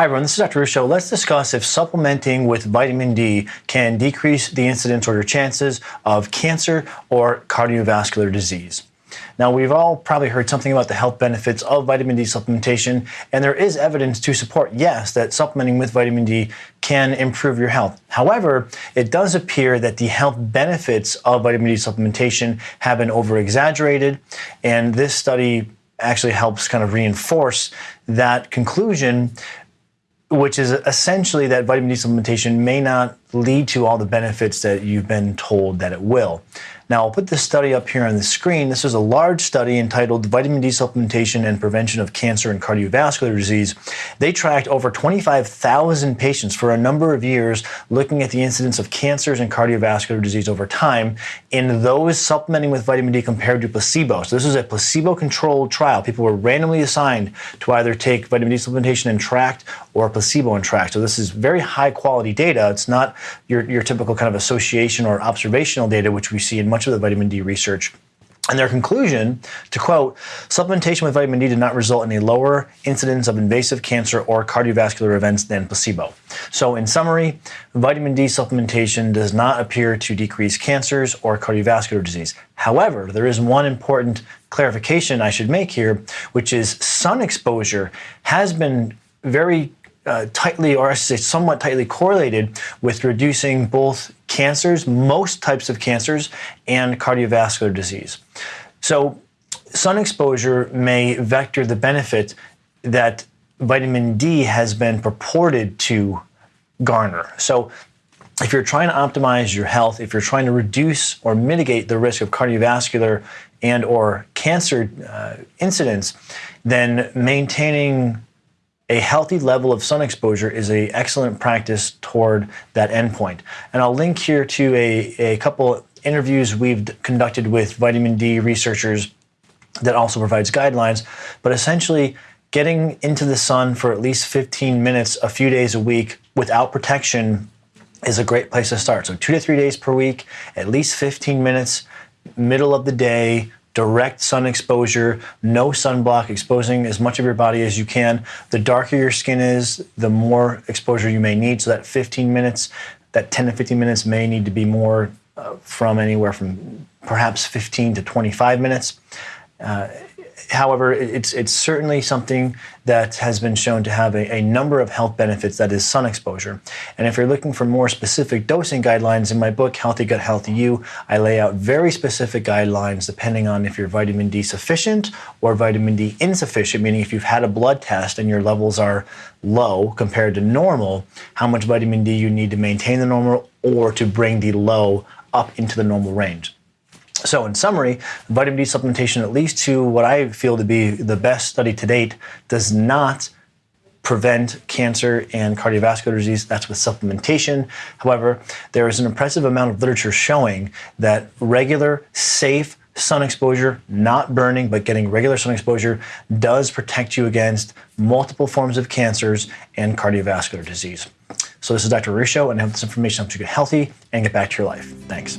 Hi everyone, this is Dr. Ruscio. Let's discuss if supplementing with vitamin D can decrease the incidence or your chances of cancer or cardiovascular disease. Now, we've all probably heard something about the health benefits of vitamin D supplementation, and there is evidence to support, yes, that supplementing with vitamin D can improve your health. However, it does appear that the health benefits of vitamin D supplementation have been over exaggerated, and this study actually helps kind of reinforce that conclusion which is essentially that vitamin D supplementation may not lead to all the benefits that you've been told that it will. Now, I'll put this study up here on the screen. This is a large study entitled Vitamin D Supplementation and Prevention of Cancer and Cardiovascular Disease. They tracked over 25,000 patients for a number of years looking at the incidence of cancers and cardiovascular disease over time in those supplementing with vitamin D compared to placebo. So, this is a placebo controlled trial. People were randomly assigned to either take vitamin D supplementation and tracked or placebo and tracked. So, this is very high quality data. It's not your, your typical kind of association or observational data, which we see in much of the vitamin D research. And their conclusion, to quote, supplementation with vitamin D did not result in a lower incidence of invasive cancer or cardiovascular events than placebo. So, in summary, vitamin D supplementation does not appear to decrease cancers or cardiovascular disease. However, there is one important clarification I should make here, which is sun exposure has been very uh, tightly, or I should say, somewhat tightly correlated with reducing both cancers, most types of cancers, and cardiovascular disease. So, sun exposure may vector the benefit that vitamin D has been purported to garner. So, if you're trying to optimize your health, if you're trying to reduce or mitigate the risk of cardiovascular and or cancer uh, incidents, then maintaining a healthy level of sun exposure is an excellent practice toward that endpoint. And I'll link here to a, a couple interviews we've conducted with vitamin D researchers that also provides guidelines. But essentially, getting into the sun for at least 15 minutes a few days a week without protection is a great place to start. So, two to three days per week, at least 15 minutes, middle of the day, direct sun exposure, no sunblock, exposing as much of your body as you can. The darker your skin is, the more exposure you may need. So that 15 minutes, that 10 to 15 minutes may need to be more uh, from anywhere from perhaps 15 to 25 minutes. Uh, however, it's, it's certainly something that has been shown to have a, a, number of health benefits that is sun exposure. And if you're looking for more specific dosing guidelines, in my book, Healthy Gut, Healthy You, I lay out very specific guidelines depending on if you're vitamin D sufficient or vitamin D insufficient, meaning if you've had a blood test and your levels are low compared to normal, how much vitamin D you need to maintain the normal or to bring the low up into the normal range. So, in summary, vitamin D supplementation, at least to what I feel to be the best study to date, does not prevent cancer and cardiovascular disease. That's with supplementation. However, there is an impressive amount of literature showing that regular, safe sun exposure, not burning, but getting regular sun exposure, does protect you against multiple forms of cancers and cardiovascular disease. So, this is Dr. Ruscio, and I hope this information helps you get healthy and get back to your life. Thanks.